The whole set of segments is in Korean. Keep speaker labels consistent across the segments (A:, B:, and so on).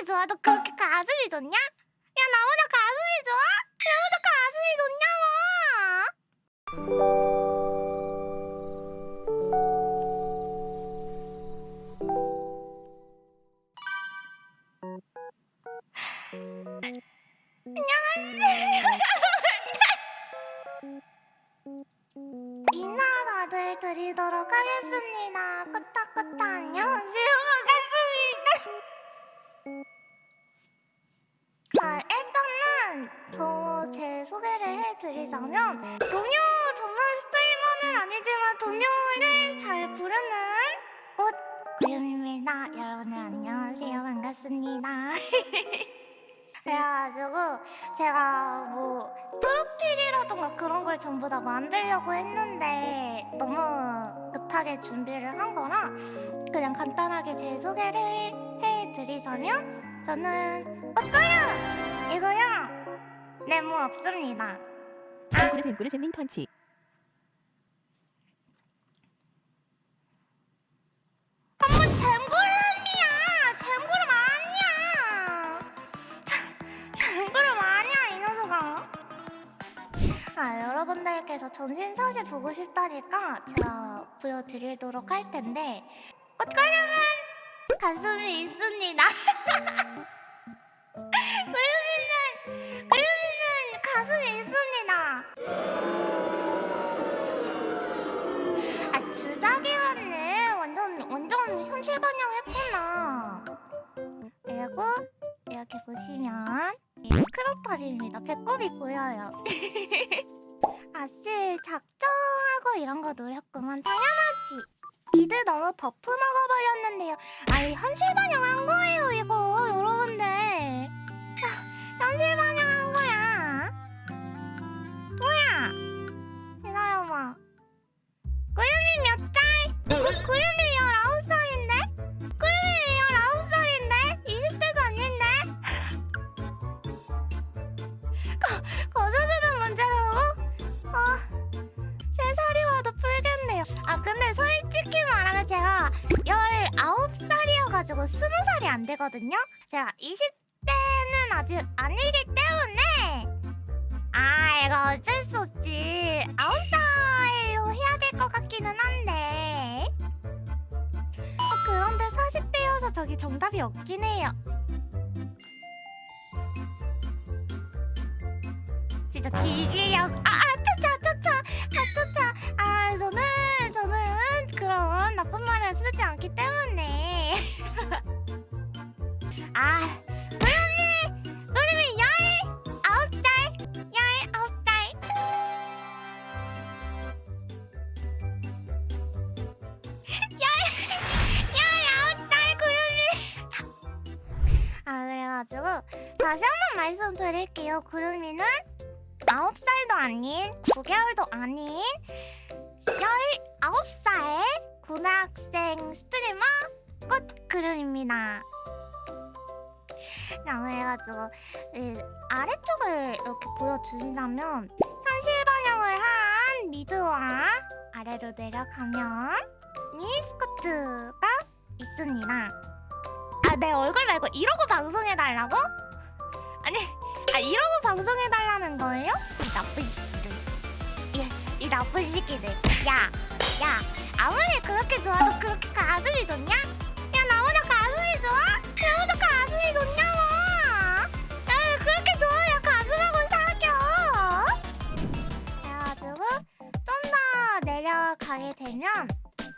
A: 그렇게 좋아도 그렇게 가슴이 좋냐? 야 나보다 가슴이 좋아? 나보다 가슴이 좋냐고 인사 다들 드리도록 하겠습니다. 저 제 소개를 해드리자면 동요 전문 스트리머는 아니지만 동요를 잘 부르는 꽃 구름입니다. 여러분들 안녕하세요. 반갑습니다. 그래가지고 제가 뭐 프로필이라던가 그런 걸 전부 다 만들려고 했는데 너무 급하게 준비를 한 거라 그냥 간단하게 제 소개를 해드리자면 저는 꽃가루 이고요 네모 없습니다.
B: 잼구르 잼구르 잼민 펀치.
A: 한번 잼구름이야 잼구름 아니야 잼- 잼구름 아니야 이 녀석아? 아 여러분들께서 전신사실 보고 싶다니까 제가 보여드리도록 할 텐데 꽃가루는 가슴이 있습니다 가슴이 있습니다. 아 주작이었네. 완전 완전 현실 반영했구나. 그리고 이렇게 보시면 이 크롭탑입니다. 배꼽이 보여요. 아씨 작정하고 이런 거 노렸구만. 당연하지. 미드 너무 버프 먹어버렸는데요. 아니 현실 반영한 19살이어가지고 20살이 안 되거든요? 제가 20대는 아직 아니기 때문에 아, 이거 어쩔 수 없지. 9살로 해야 될 것 같기는 한데. 어, 그런데 40대여서 저기 정답이 없긴 해요. 진짜 뒤지려. 아, 아, 차차, 차차, 아, 차차. 아, 저는, 저는 그런 나쁜 말을 쓰지 않기 때문에. 다시 한 번 말씀드릴게요 구름이는 아홉 살도 아닌 9개월도 아닌 열아홉 살 고등학생 스트리머 꽃구름입니다 자 그래가지고 이 아래쪽을 이렇게 보여주시자면 현실 반영을 한 미드와 아래로 내려가면 미니스커트가 있습니다. 아, 내 얼굴 말고 이러고 방송해달라고? 이러고 방송해달라는 거예요? 이 나쁜 새끼들. 이, 이 나쁜 새끼들. 야, 야, 아무리 그렇게 좋아도 그렇게 가슴이 좋냐? 야, 나보다 가슴이 좋아? 나보다 가슴이 좋냐고! 야, 그렇게 좋아야 가슴하고 사겨! 그래가지고, 좀 더 내려가게 되면,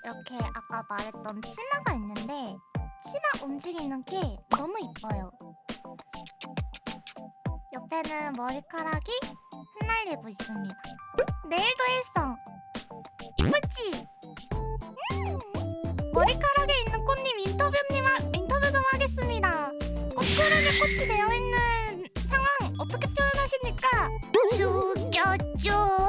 A: 이렇게 아까 말했던 치마가 있는데 치마 움직이는 게 너무 이뻐요. 옆에는 머리카락이 흩날리고 있습니다. 내일도 했어. 이쁘지? 음. 머리카락에 있는 꽃님 인터뷰님 하, 인터뷰 좀 하겠습니다. 꽃구름에 꽃이 되어 있는 상황 어떻게 표현하십니까? 죽여줘.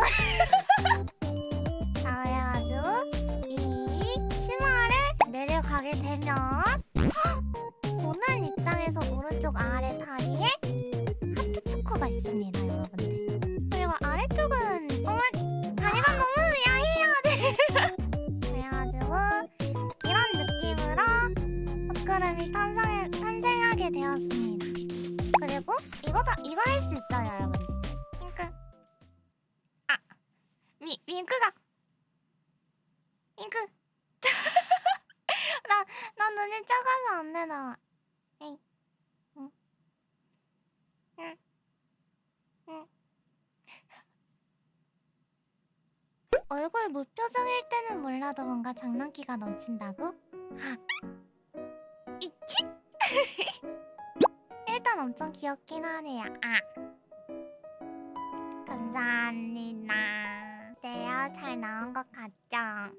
A: 윙크. 나, 나 눈이 작아서 안 돼, 나. 에이. 얼굴 무표정일 때는 몰라도 뭔가 장난기가 넘친다고? 이치? 일단 엄청 귀엽긴 하네요. 아. 감사합니다. 네요, 잘 나온 것 같죠?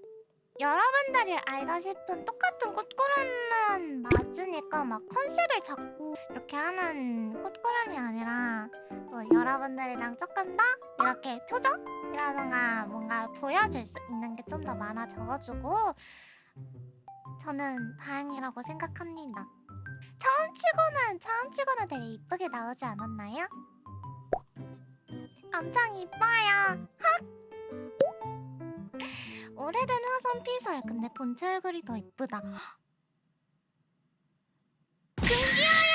A: 여러분들이 알다시피 똑같은 꽃구름만 맞으니까 막 컨셉을 잡고 이렇게 하는 꽃구름이 아니라 뭐 여러분들이랑 조금 더 이렇게 표정이라던가 뭔가 보여줄 수 있는 게 좀 더 많아져가지고 저는 다행이라고 생각합니다. 처음 치고는 처음 치고는 되게 이쁘게 나오지 않았나요? 엄청 이뻐요. 헉! 오래된 화성 피설 근데 본체 얼굴이 더 이쁘다. 금기어야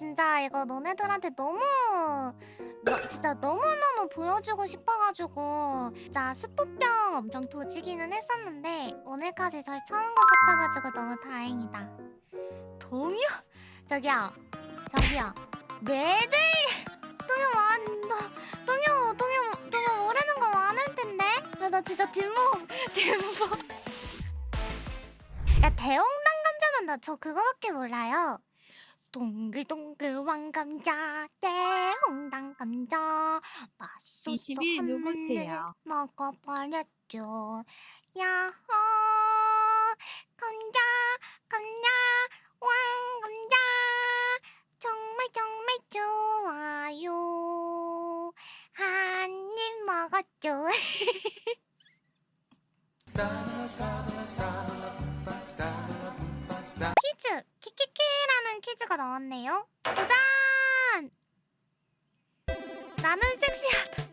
A: 진짜 이거 너네들한테 너무 너, 진짜 너무너무 보여주고 싶어가지고 진짜 스포병 엄청 도지기는 했었는데 오늘까지 절 찾은 것 같아가지고 너무 다행이다. 동요? 저기요. 저기요. 매들 동요 많 너, 동요 동요 동요 모르는 거 많을 텐데? 야, 나 진짜 뒷목 뒷목 야 대홍당 감자는 나 저 그거밖에 몰라요 동글동글 왕감자 대홍당 감자. 맛있어
B: 21 누구세요?
A: 먹어버렸죠. 야호! 감자 감자 왕감자. 정말 정말 좋아요. 한 입 먹었죠. 퀴즈 키키키 라는 퀴즈가 나왔네요. 도전! 나는 섹시하다.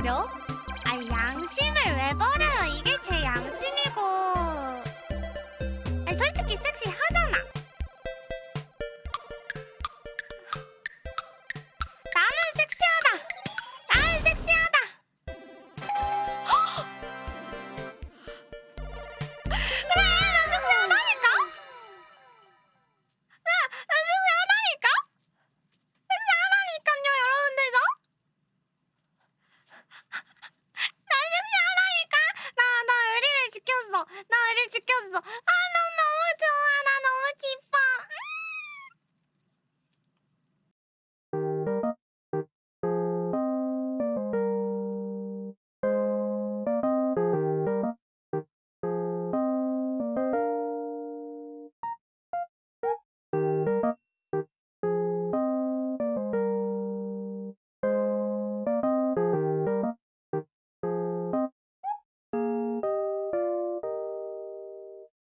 A: 버려? 아 양심을 왜 버려요? 이게 제 양심이고. 아니 솔직히 섹시하잖아. 啊！